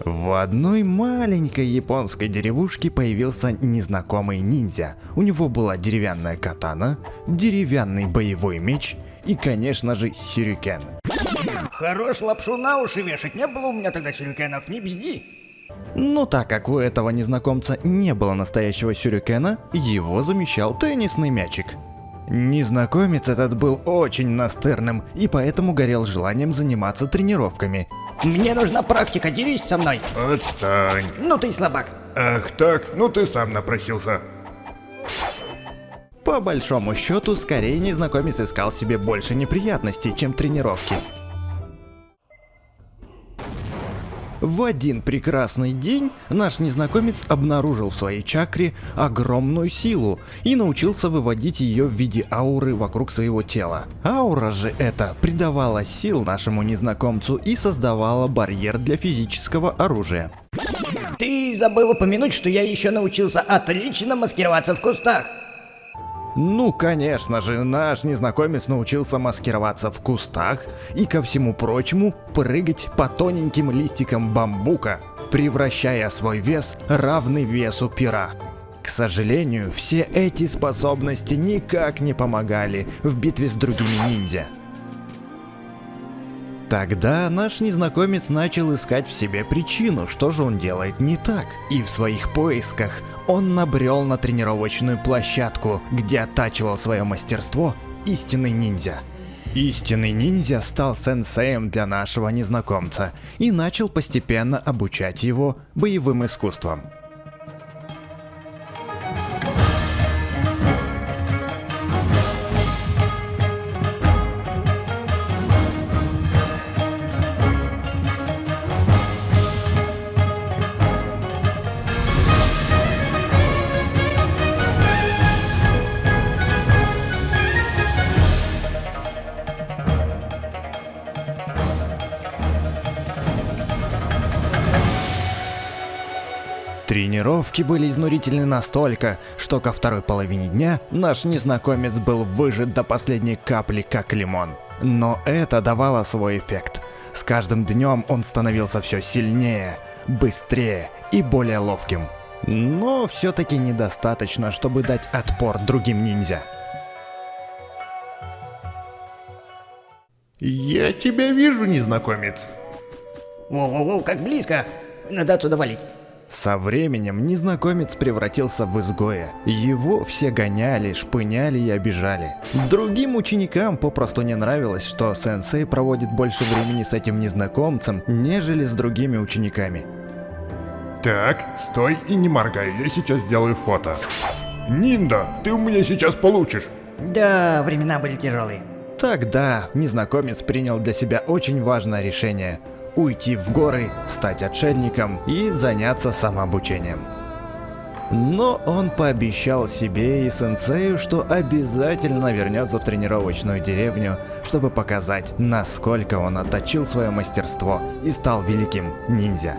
В одной маленькой японской деревушке появился незнакомый ниндзя. У него была деревянная катана, деревянный боевой меч и, конечно же, сюрикен. Хорош лапшу на уши вешать, не было у меня тогда сюрикенов, не бзди. Но так как у этого незнакомца не было настоящего сюрикена, его замещал теннисный мячик. Незнакомец этот был очень настырным и поэтому горел желанием заниматься тренировками. Мне нужна практика, дерись со мной. Отстань. Ну ты слабак. Ах так, ну ты сам напросился. По большому счету, скорее незнакомец искал себе больше неприятностей, чем тренировки. В один прекрасный день наш незнакомец обнаружил в своей чакре огромную силу и научился выводить ее в виде ауры вокруг своего тела. Аура же эта придавала сил нашему незнакомцу и создавала барьер для физического оружия. Ты забыл упомянуть, что я еще научился отлично маскироваться в кустах. Ну, конечно же, наш незнакомец научился маскироваться в кустах и, ко всему прочему, прыгать по тоненьким листикам бамбука, превращая свой вес равный весу пера. К сожалению, все эти способности никак не помогали в битве с другими ниндзя. Тогда наш незнакомец начал искать в себе причину, что же он делает не так. И в своих поисках он набрел на тренировочную площадку, где оттачивал свое мастерство истинный ниндзя. Истинный ниндзя стал сенсеем для нашего незнакомца и начал постепенно обучать его боевым искусствам. Тренировки были изнурительны настолько, что ко второй половине дня наш незнакомец был выжат до последней капли, как лимон. Но это давало свой эффект. С каждым днем он становился все сильнее, быстрее и более ловким. Но все-таки недостаточно, чтобы дать отпор другим ниндзя. Я тебя вижу, незнакомец. Воу-воу-воу, как близко. Надо отсюда валить. Со временем незнакомец превратился в изгоя. Его все гоняли, шпыняли и обижали. Другим ученикам попросту не нравилось, что сенсей проводит больше времени с этим незнакомцем, нежели с другими учениками. Так, стой и не моргай, я сейчас сделаю фото. Нинда, ты у меня сейчас получишь. Да, времена были тяжелые. Тогда незнакомец принял для себя очень важное решение – уйти в горы, стать отшельником и заняться самообучением. Но он пообещал себе и сенсею, что обязательно вернется в тренировочную деревню, чтобы показать, насколько он отточил свое мастерство и стал великим ниндзя.